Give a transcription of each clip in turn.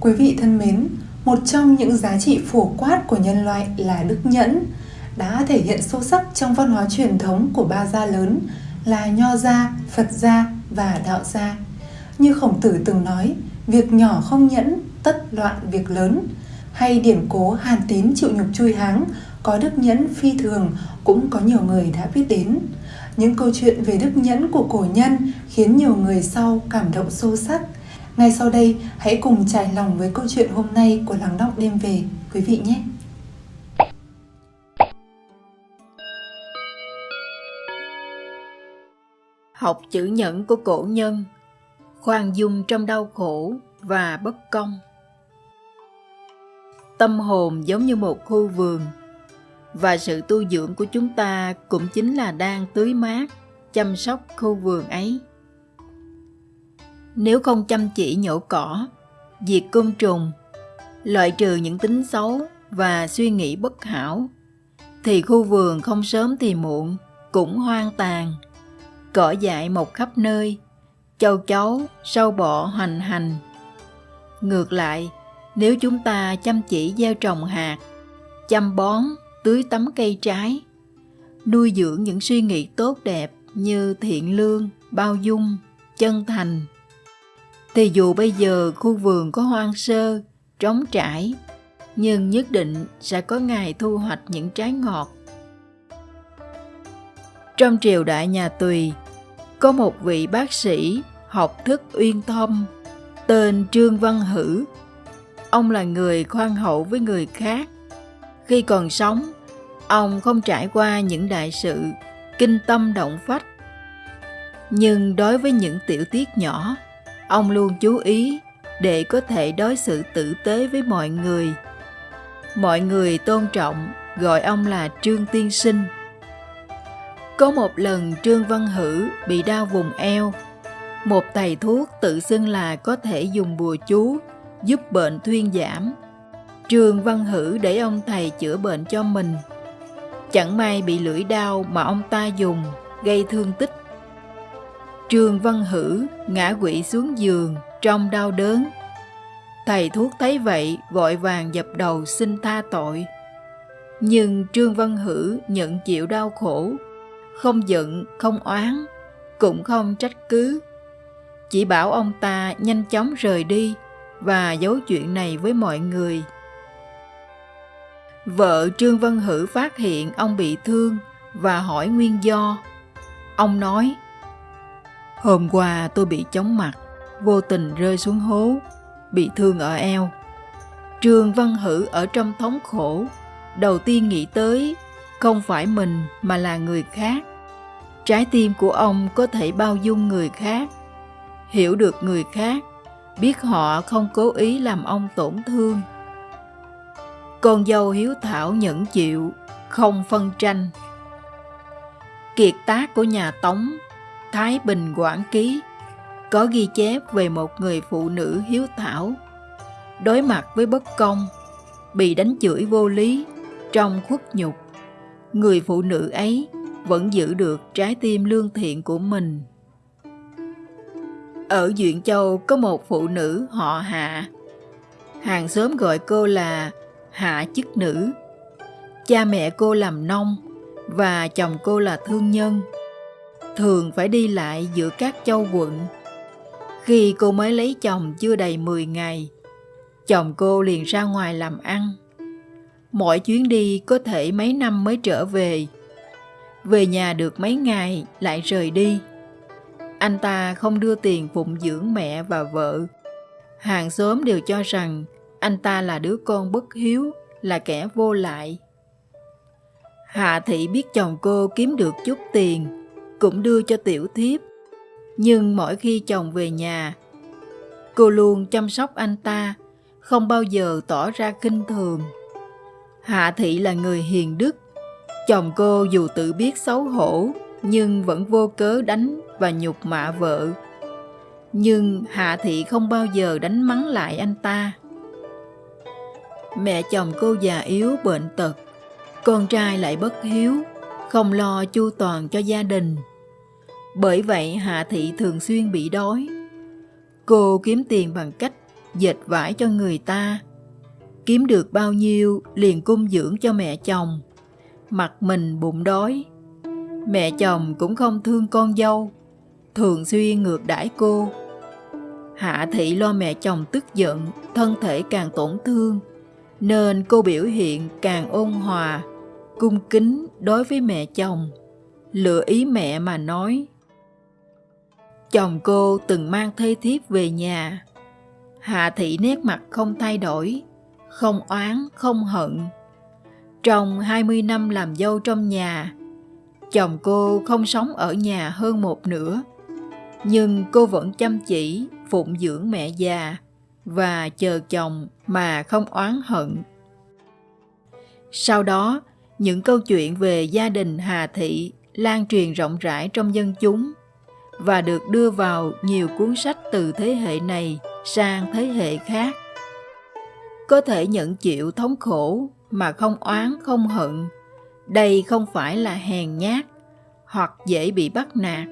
Quý vị thân mến, một trong những giá trị phổ quát của nhân loại là đức nhẫn, đã thể hiện sâu sắc trong văn hóa truyền thống của ba gia lớn là Nho gia, Phật gia và Đạo gia. Như Khổng Tử từng nói, việc nhỏ không nhẫn, tất loạn việc lớn. Hay điển cố Hàn Tín chịu nhục chui háng, có đức nhẫn phi thường cũng có nhiều người đã biết đến. Những câu chuyện về đức nhẫn của cổ nhân khiến nhiều người sau cảm động sâu sắc. Ngay sau đây, hãy cùng trải lòng với câu chuyện hôm nay của Lắng Đọng Đêm Về, quý vị nhé! Học chữ nhẫn của cổ nhân, khoan dung trong đau khổ và bất công. Tâm hồn giống như một khu vườn, và sự tu dưỡng của chúng ta cũng chính là đang tưới mát, chăm sóc khu vườn ấy. Nếu không chăm chỉ nhổ cỏ, diệt côn trùng, loại trừ những tính xấu và suy nghĩ bất hảo, thì khu vườn không sớm thì muộn cũng hoang tàn, cỏ dại mọc khắp nơi, châu chấu, sâu bọ hoành hành. Ngược lại, nếu chúng ta chăm chỉ gieo trồng hạt, chăm bón, tưới tắm cây trái, nuôi dưỡng những suy nghĩ tốt đẹp như thiện lương, bao dung, chân thành, thì dù bây giờ khu vườn có hoang sơ, trống trải, nhưng nhất định sẽ có ngày thu hoạch những trái ngọt. Trong triều đại nhà Tùy, có một vị bác sĩ học thức uyên thâm tên Trương Văn Hử. Ông là người khoan hậu với người khác. Khi còn sống, ông không trải qua những đại sự kinh tâm động phách. Nhưng đối với những tiểu tiết nhỏ, ông luôn chú ý để có thể đối xử tử tế với mọi người. Mọi người tôn trọng, gọi ông là Trương Tiên Sinh. Có một lần Trương Văn Hử bị đau vùng eo. Một thầy thuốc tự xưng là có thể dùng bùa chú giúp bệnh thuyên giảm. Trương Văn Hử để ông thầy chữa bệnh cho mình. Chẳng may bị lưỡi đau mà ông ta dùng, gây thương tích. Trương Văn Hử ngã quỵ xuống giường trong đau đớn. Thầy thuốc thấy vậy vội vàng dập đầu xin tha tội. Nhưng Trương Văn Hử nhận chịu đau khổ không giận, không oán, cũng không trách cứ. Chỉ bảo ông ta nhanh chóng rời đi và giấu chuyện này với mọi người. Vợ Trương Văn Hử phát hiện ông bị thương và hỏi nguyên do. Ông nói, Hôm qua tôi bị chóng mặt, vô tình rơi xuống hố, bị thương ở eo. Trương Văn Hử ở trong thống khổ, đầu tiên nghĩ tới không phải mình mà là người khác. Trái tim của ông có thể bao dung người khác, hiểu được người khác, biết họ không cố ý làm ông tổn thương. Con dâu hiếu thảo nhẫn chịu, không phân tranh. Kiệt tác của nhà Tống, Thái Bình Quảng Ký có ghi chép về một người phụ nữ hiếu thảo, đối mặt với bất công, bị đánh chửi vô lý, trong khuất nhục. Người phụ nữ ấy vẫn giữ được trái tim lương thiện của mình. Ở Duyện Châu có một phụ nữ họ Hạ. Hàng xóm gọi cô là Hạ chức nữ. Cha mẹ cô làm nông và chồng cô là thương nhân. Thường phải đi lại giữa các châu quận. Khi cô mới lấy chồng chưa đầy 10 ngày, chồng cô liền ra ngoài làm ăn. Mỗi chuyến đi có thể mấy năm mới trở về về nhà được mấy ngày lại rời đi. Anh ta không đưa tiền phụng dưỡng mẹ và vợ. Hàng xóm đều cho rằng anh ta là đứa con bất hiếu, là kẻ vô lại. Hạ thị biết chồng cô kiếm được chút tiền, cũng đưa cho tiểu thiếp. Nhưng mỗi khi chồng về nhà, cô luôn chăm sóc anh ta, không bao giờ tỏ ra kinh thường. Hạ thị là người hiền đức, Chồng cô dù tự biết xấu hổ, nhưng vẫn vô cớ đánh và nhục mạ vợ. Nhưng Hạ Thị không bao giờ đánh mắng lại anh ta. Mẹ chồng cô già yếu bệnh tật, con trai lại bất hiếu, không lo chu toàn cho gia đình. Bởi vậy Hạ Thị thường xuyên bị đói. Cô kiếm tiền bằng cách dệt vải cho người ta. Kiếm được bao nhiêu liền cung dưỡng cho mẹ chồng. Mặt mình bụng đói. Mẹ chồng cũng không thương con dâu, thường xuyên ngược đãi cô. Hạ thị lo mẹ chồng tức giận, thân thể càng tổn thương, nên cô biểu hiện càng ôn hòa cung kính đối với mẹ chồng, lựa ý mẹ mà nói. Chồng cô từng mang thê thiếp về nhà. Hạ thị nét mặt không thay đổi, không oán, không hận. Trong 20 năm làm dâu trong nhà, chồng cô không sống ở nhà hơn một nửa. Nhưng cô vẫn chăm chỉ, phụng dưỡng mẹ già và chờ chồng mà không oán hận. Sau đó những câu chuyện về gia đình hà thị lan truyền rộng rãi trong dân chúng và được đưa vào nhiều cuốn sách từ thế hệ này sang thế hệ khác. Có thể nhận chịu thống khổ mà không oán, không hận. Đây không phải là hèn nhát hoặc dễ bị bắt nạt,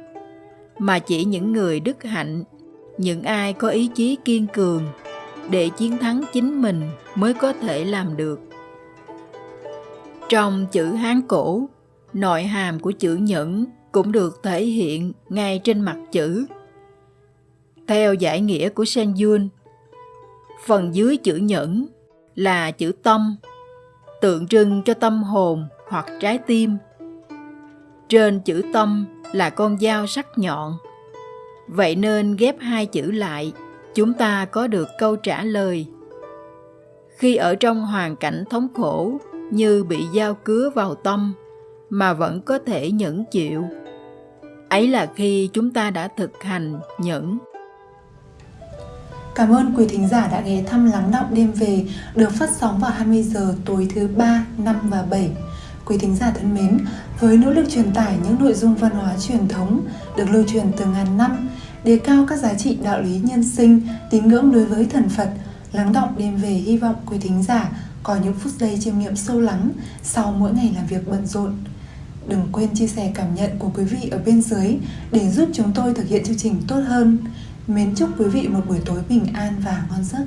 mà chỉ những người đức hạnh, những ai có ý chí kiên cường để chiến thắng chính mình mới có thể làm được trong chữ hán cổ, nội hàm của chữ nhẫn cũng được thể hiện ngay trên mặt chữ. Theo giải nghĩa của Sen Yun, phần dưới chữ nhẫn là chữ tâm, tượng trưng cho tâm hồn hoặc trái tim. Trên chữ tâm là con dao sắc nhọn. Vậy nên ghép hai chữ lại, chúng ta có được câu trả lời. Khi ở trong hoàn cảnh thống khổ như bị dao cứa vào tâm mà vẫn có thể nhẫn chịu ấy là khi chúng ta đã thực hành nhẫn Cảm ơn quý thính giả đã ghé thăm Lắng Động Đêm Về được phát sóng vào 20 giờ tối thứ 3, 5 và 7. Quý thính giả thân mến, với nỗ lực truyền tải những nội dung văn hóa truyền thống được lưu truyền từ ngàn năm, đề cao các giá trị đạo lý nhân sinh, tín ngưỡng đối với thần Phật, Lắng Động Đêm Về hy vọng quý thính giả có những phút giây chiêm nghiệm sâu lắng sau mỗi ngày làm việc bận rộn. Đừng quên chia sẻ cảm nhận của quý vị ở bên dưới để giúp chúng tôi thực hiện chương trình tốt hơn. Mến chúc quý vị một buổi tối bình an và ngon giấc.